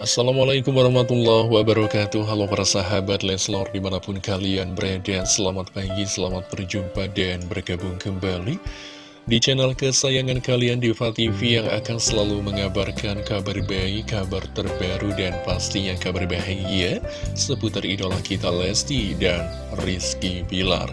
Assalamualaikum warahmatullahi wabarakatuh. Halo para sahabat Leslor di mana pun kalian berada Selamat pagi, selamat berjumpa dan bergabung kembali Di channel kesayangan kalian Diva TV yang akan selalu mengabarkan kabar baik, kabar terbaru dan pastinya kabar bahagia Seputar idola kita Lesti dan Rizky Bilar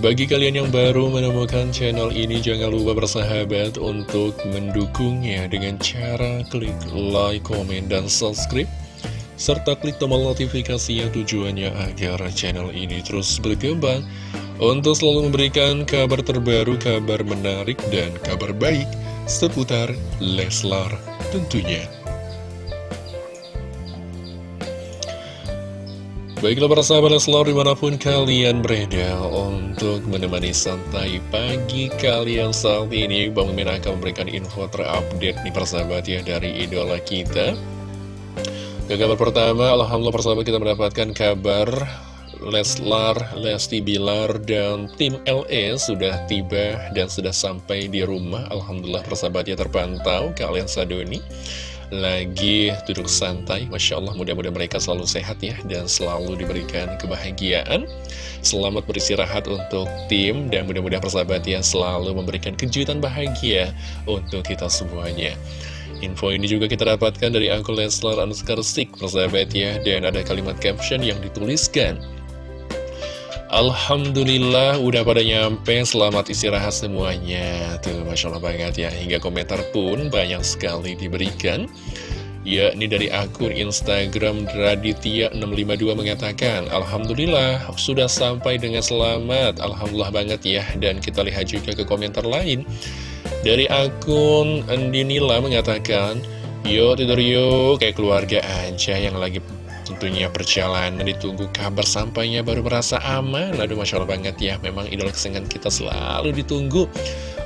Bagi kalian yang baru menemukan channel ini, jangan lupa bersahabat untuk mendukungnya dengan cara klik like, komen, dan subscribe. Serta klik tombol notifikasi yang tujuannya agar channel ini terus berkembang untuk selalu memberikan kabar terbaru, kabar menarik, dan kabar baik seputar Leslar tentunya. Baiklah para sahabat Leslar di mana pun kalian berada untuk menemani santai pagi kalian saat ini. Bang Min akan memberikan info terupdate nih persahabat ya dari idola kita. Ke kabar pertama, Alhamdulillah persahabat kita mendapatkan kabar Leslar, Lesti Bilar, dan tim LE sudah tiba dan sudah sampai di rumah. Alhamdulillah persahabatnya terpantau kalian sadoni lagi duduk santai. Masya Allah mudah-mudahan mereka selalu sehat ya Dan selalu diberikan kebahagiaan. Selamat beristirahat untuk tim Dan mudah-mudahan persahabat ya selalu memberikan kejutan bahagia Untuk kita semuanya. Info ini juga kita dapatkan dari akun Leslar Anuskar persahabat ya. Dan ada kalimat caption yang dituliskan Alhamdulillah udah pada nyampe. Selamat istirahat semuanya. Tuh Masya Allah banget ya. Hingga komentar pun banyak sekali diberikan. Ya ini dari akun Instagram Raditya652 mengatakan Alhamdulillah sudah sampai dengan selamat. Alhamdulillah banget ya. Dan kita lihat juga ke komentar lain. Dari akun Andinila mengatakan Yo tidur yuk kayak keluarga aja yang lagi tentunya perjalanan ditunggu kabar sampainya baru merasa aman. Aduh Masya Allah banget ya. Memang idola kesenangan kita selalu ditunggu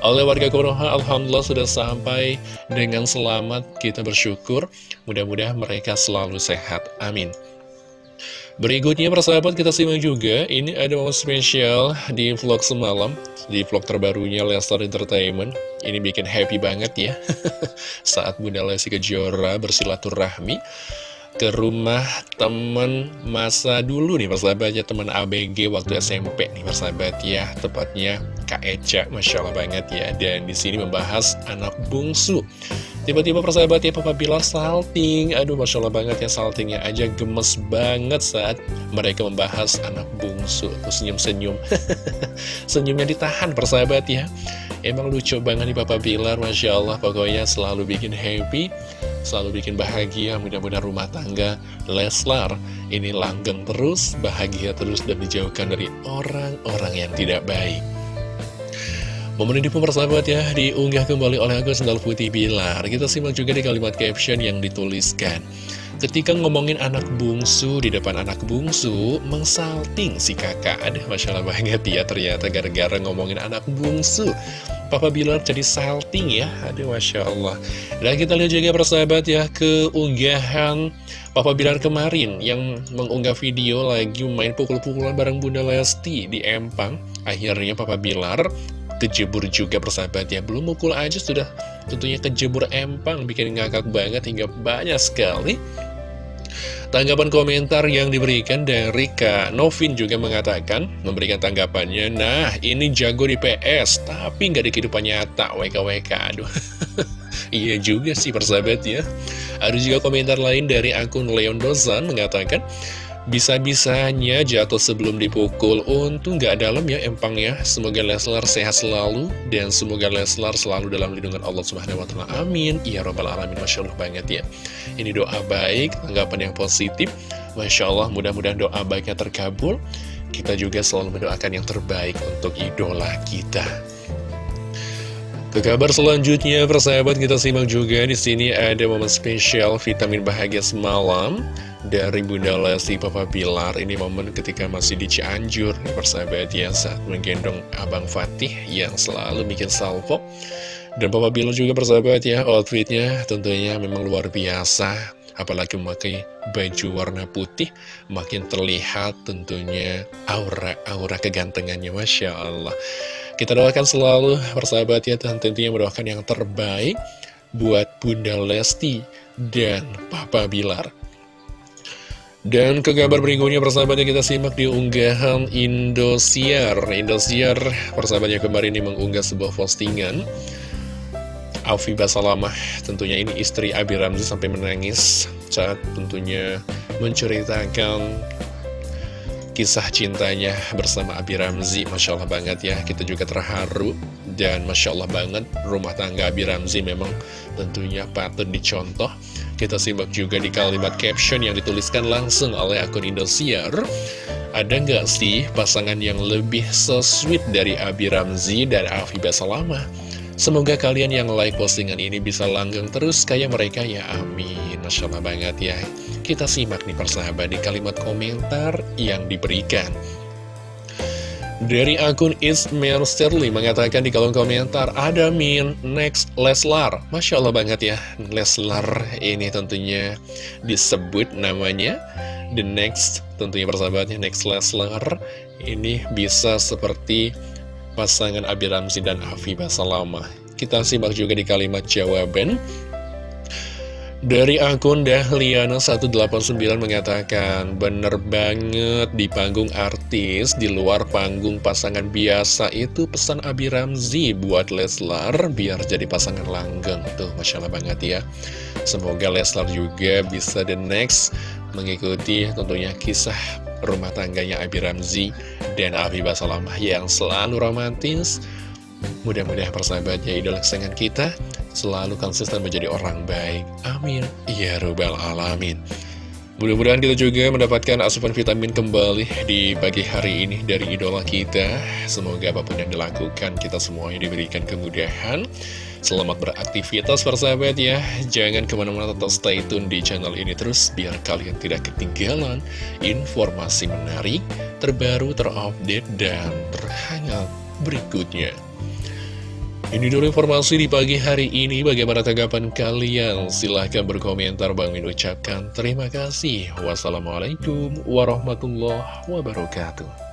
oleh warga Konoha Alhamdulillah sudah sampai dengan selamat. Kita bersyukur. Mudah-mudahan mereka selalu sehat. Amin. Berikutnya persahabat kita simak juga. Ini ada momen spesial di vlog semalam Di vlog terbarunya Lester Entertainment. Ini bikin happy banget ya. Saat Bunda Lesti Kejora bersilaturahmi ke rumah temen masa dulu nih persahabatnya teman ABG waktu SMP nih persahabat ya tepatnya Kak Eca Masya Allah banget ya. Dan di sini membahas anak bungsu. Tiba-tiba persahabat ya Papa Bilar salting. Aduh Masya Allah banget ya saltingnya aja gemes banget saat mereka membahas anak bungsu. Tuh senyum-senyum. Senyumnya ditahan persahabat ya emang lucu banget nih Papa Bilar Masya Allah. Pokoknya selalu bikin happy selalu bikin bahagia. Mudah-mudahan rumah tangga Leslar ini langgeng terus bahagia terus dan dijauhkan dari orang-orang yang tidak baik. Momen ini pun persahabat ya diunggah kembali oleh Agus Sendal Putih Bilar. Kita simak juga di kalimat caption yang dituliskan Ketika ngomongin anak bungsu di depan anak bungsu Mengsalting si kakak. Aduh Masya Allah banget ya ternyata gara-gara ngomongin anak bungsu. Papa Bilar jadi salting ya. Aduh Masya Allah. Dan kita lihat juga persahabat ya Keunggahan Papa Bilar kemarin Yang mengunggah video lagi main pukul-pukulan bareng Bunda Lesti di Empang. Akhirnya Papa Bilar kejebur juga persahabat ya Belum mukul aja sudah tentunya kejebur Empang Bikin ngakak banget hingga banyak sekali Tanggapan komentar yang diberikan dari Kak Novin juga mengatakan, memberikan tanggapannya, nah ini jago di PS, tapi nggak di kehidupan nyata, WKWK, aduh. iya juga sih persahabat ya. Ada juga komentar lain dari akun Leon Dozan mengatakan, bisa-bisanya jatuh sebelum dipukul. Untung gak dalam ya empangnya Semoga Leslar sehat selalu Dan semoga Leslar selalu dalam lindungan Allah Subhanahu Wa Taala. Amin. Ya Robbal Alamin. Masya Allah banget ya. Ini doa baik, tanggapan yang positif. Masya Allah mudah-mudahan doa baiknya terkabul. Kita juga selalu mendoakan yang terbaik untuk idola kita ke kabar selanjutnya, persahabat kita simak juga di sini ada momen spesial vitamin bahagia semalam dari Bunda Lesti Papa Bilar. Ini momen ketika masih di Cianjur, persahabat ya, saat menggendong Abang Fatih yang selalu bikin salvo. Dan Papa Bilar juga persahabat ya, outfitnya tentunya memang luar biasa. Apalagi memakai baju warna putih, makin terlihat tentunya aura-aura kegantengannya, Masya Allah. Kita doakan selalu persahabat ya dan tentunya mendoakan yang terbaik buat Bunda Lesti dan Papa Bilar. Dan ke kabar berikutnya persahabatnya kita simak di unggahan Indosiar Indosiar persahabatnya kemarin ini mengunggah sebuah postingan Alfi Basalamah tentunya ini istri Abi Ramzi sampai menangis saat tentunya menceritakan kisah cintanya bersama Abi Ramzi Masya Allah banget ya. Kita juga terharu dan Masya Allah banget rumah tangga Abi Ramzi memang tentunya patut dicontoh. Kita simak juga di kalimat caption yang dituliskan langsung oleh akun Indosiar. Ada nggak sih pasangan yang lebih so dari Abi Ramzi dan Afibah Salama? Semoga kalian yang like postingan ini bisa langgeng terus kayak mereka ya. Amin. Masya Allah banget ya Kita simak nih persahabat di kalimat komentar yang diberikan. Dari akun Ismail Sterling mengatakan di kolom komentar Ada min next Leslar. Masya Allah banget ya Leslar ini tentunya disebut namanya. The next tentunya persahabatnya next Leslar. Ini bisa seperti pasangan Abi Ramzi dan Afifah Salama Kita simak juga di kalimat jawaban dari akun Dahliana189 mengatakan Bener banget di panggung artis Di luar panggung pasangan biasa Itu pesan Abi Ramzi buat Leslar Biar jadi pasangan langgeng. Tuh Masya Allah banget ya. Semoga Leslar juga bisa the next Mengikuti tentunya kisah rumah tangganya Abi Ramzi Dan Abi Basalamah yang selalu romantis Mudah-mudahan persahabatnya idola kesayangan kita selalu konsisten menjadi orang baik. Amin. Ya Rabbal Alamin. Mudah-mudahan kita juga mendapatkan asupan vitamin kembali di pagi hari ini dari idola kita. Semoga apa pun yang dilakukan, kita semuanya diberikan kemudahan. Selamat beraktivitas persahabat ya. Jangan ke mana-mana tetap stay tune di channel ini terus, biar kalian tidak ketinggalan informasi menarik, terbaru, terupdate, dan terhangat berikutnya. Ini dulu informasi di pagi hari ini. Bagaimana tanggapan kalian? Silahkan berkomentar. Bang Min ucapkan terima kasih. Wassalamualaikum warahmatullahi wabarakatuh.